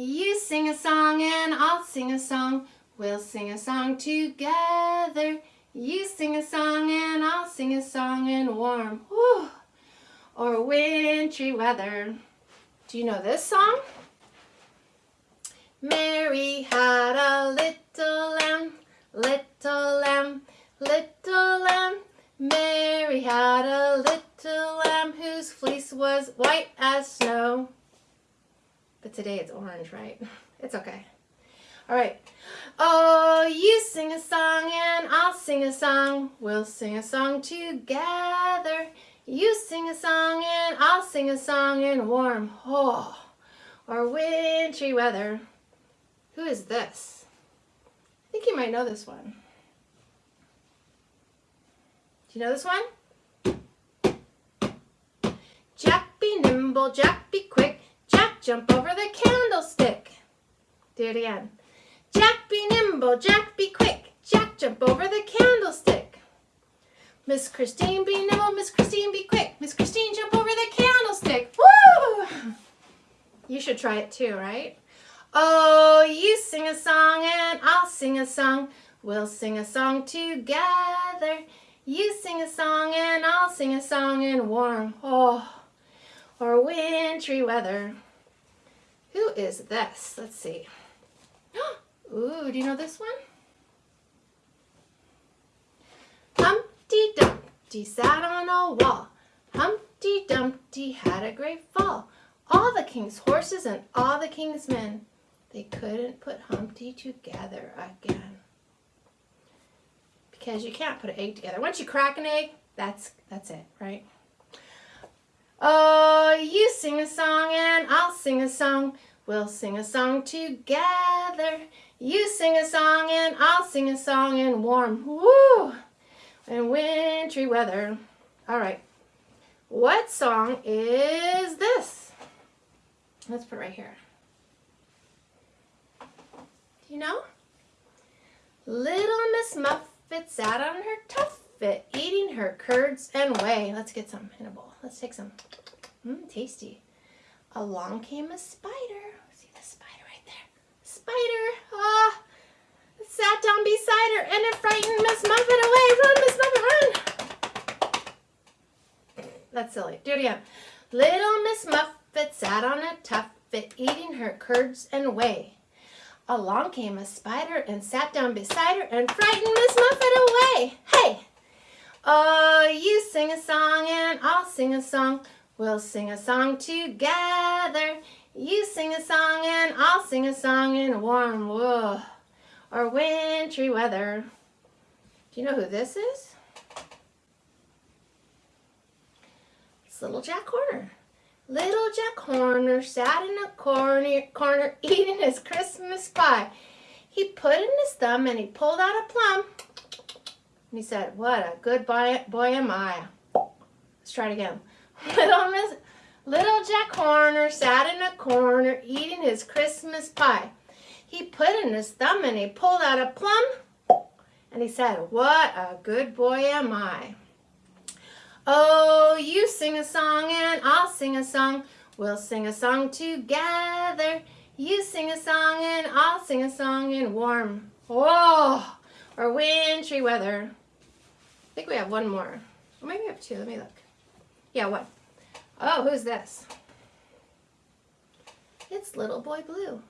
You sing a song and I'll sing a song. We'll sing a song together. You sing a song and I'll sing a song in warm whew, or wintry weather. Do you know this song? Mary had a little lamb, little lamb, little lamb. Mary had a little lamb whose fleece was white as snow. But today it's orange, right? It's okay. All right. Oh, you sing a song and I'll sing a song. We'll sing a song together. You sing a song and I'll sing a song in warm oh, or wintry weather. Who is this? I think you might know this one. Do you know this one? Jack be nimble, Jack be quick, jump over the candlestick. Do it again. Jack be nimble, Jack be quick, Jack jump over the candlestick. Miss Christine be nimble, Miss Christine be quick, Miss Christine jump over the candlestick. Woo! You should try it too, right? Oh, you sing a song and I'll sing a song. We'll sing a song together. You sing a song and I'll sing a song in warm, oh, or wintry weather. Who is this? Let's see. Ooh, do you know this one? Humpty Dumpty sat on a wall. Humpty Dumpty had a great fall. All the king's horses and all the king's men they couldn't put Humpty together again. Because you can't put an egg together. Once you crack an egg, that's that's it, right? Oh, you sing a song and I'll sing a song. We'll sing a song together. You sing a song and I'll sing a song in warm, woo, and wintry weather. All right. What song is this? Let's put it right here Do you know? Little Miss Muffet sat on her tuffet, eating her curds and whey. Let's get some in a bowl. Let's take some. Mmm, tasty. Along came a spider. See the spider right there? Spider. Ah. Sat down beside her and it frightened Miss Muffet away. Run, Miss Muffet, run. That's silly. Do it again. Little Miss Muffet sat on a tuffet, eating her curds and whey. Along came a spider and sat down beside her and frightened Miss Muffet away. Hey! Oh, you sing a song and I'll sing a song. We'll sing a song together. You sing a song and I'll sing a song in warm whoa, or wintry weather. Do you know who this is? It's Little Jack Horner. Little Jack Horner sat in a corner, corner eating his Christmas pie. He put in his thumb and he pulled out a plum. And he said, what a good boy, boy am I. Let's try it again. Little, Miss, little Jack Horner sat in a corner eating his Christmas pie. He put in his thumb and he pulled out a plum. And he said, what a good boy am I. Oh, you sing a song and I'll sing a song. We'll sing a song together. You sing a song and I'll sing a song in warm, oh, or wintry weather. I think we have one more. Or maybe we have two. Let me look. Yeah, one. Oh, who's this? It's Little Boy Blue.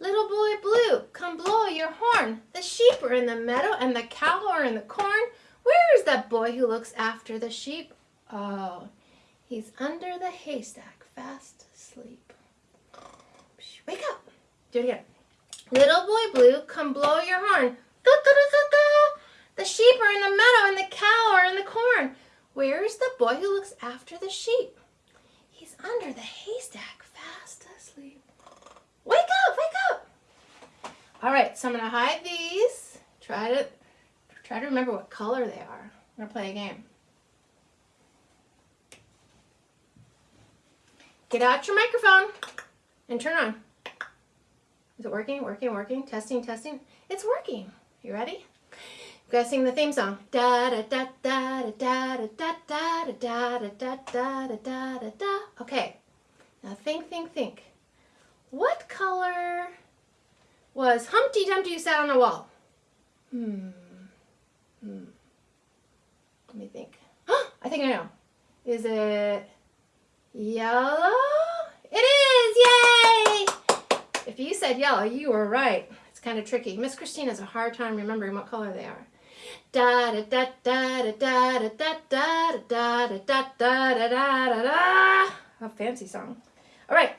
Little Boy Blue, come blow your horn. The sheep are in the meadow and the cow are in the corn. Where is that boy who looks after the sheep? Oh, he's under the haystack, fast asleep. Wake up. Do it again. Little boy blue, come blow your horn. The sheep are in the meadow and the cow are in the corn. Where is the boy who looks after the sheep? He's under the haystack, fast asleep. Wake up, wake up. All right, so I'm gonna hide these. Try to Try to remember what color they are. I'm to play a game. Get out your microphone and turn on. Is it working? Working? Working? Testing? Testing? It's working. You ready? Gotta sing the theme song. Da da da da da da da da da da da da da da da da. Okay. Now think, think, think. What color was Humpty Dumpty sat on a wall? Hmm. Hmm. Let me think. I think I know. Is it yellow? It is! Yay! If you said yellow, you were right. It's kind of tricky. Miss Christine has a hard time remembering what color they are. Da da da da da da da da da da da da da da da da A fancy song. All right.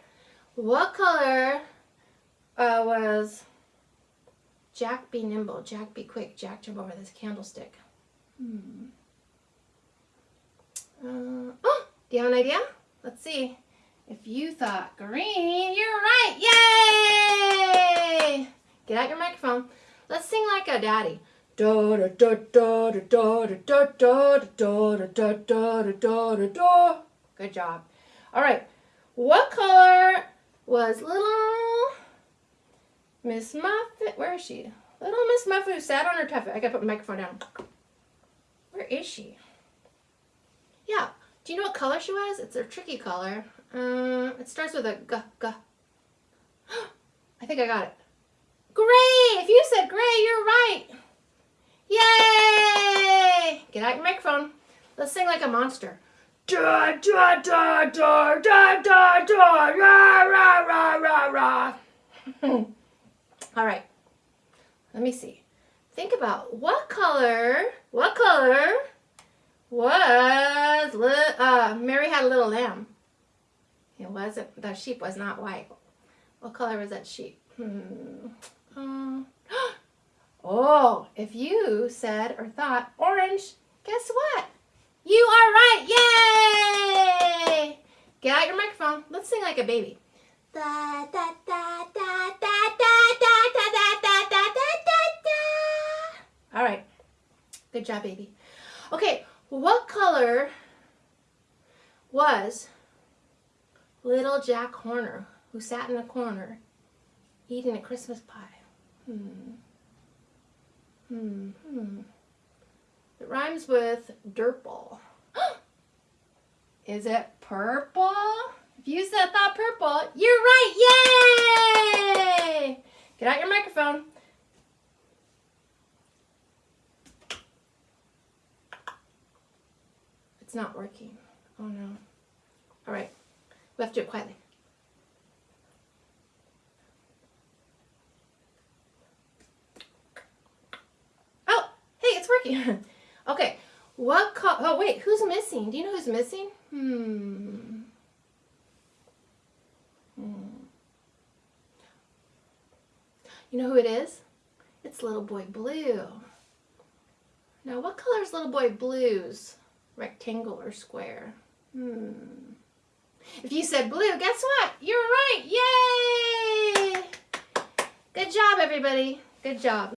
What color uh, was Jack be nimble, Jack be quick, Jack jump over this candlestick? Hmm. Uh, oh, do you have an idea? Let's see. If you thought green, you're right. Yay! Get out your microphone. Let's sing like a daddy. Good job. All right. What color was little Miss Muffet? Where is she? Little Miss Muffet who sat on her tuffet. I gotta put my microphone down. Where is she? Yeah. Do you know what color she was? It's a tricky color. Uh, it starts with a g, g. I think I got it. Gray! If you said gray, you're right. Yay! Get out your microphone. Let's sing like a monster. Da da da da da da da rah rah rah rah rah. All right. Let me see. Think about what color, what color was, uh, Mary had a little lamb. It wasn't, the sheep was not white. What color was that sheep? Hmm. Um, oh, if you said or thought orange, guess what? You are right. Yay! Get out your microphone. Let's sing like a baby. Da da da da da da da da da da da da da. All right. Good job, baby. Okay, what color was little Jack Horner who sat in a corner eating a Christmas pie? Hmm. Hmm. Hmm. It rhymes with dirt. Is it purple? If you said thought purple, you're right. Yay! Get out your microphone. It's not working. Oh no. All right. We have to do it quietly. Oh, okay. What color? Oh, wait. Who's missing? Do you know who's missing? Hmm. Hmm. You know who it is? It's Little Boy Blue. Now, what color is Little Boy Blue's? Rectangle or square? Hmm. If you said blue, guess what? You're right. Yay! Good job, everybody. Good job.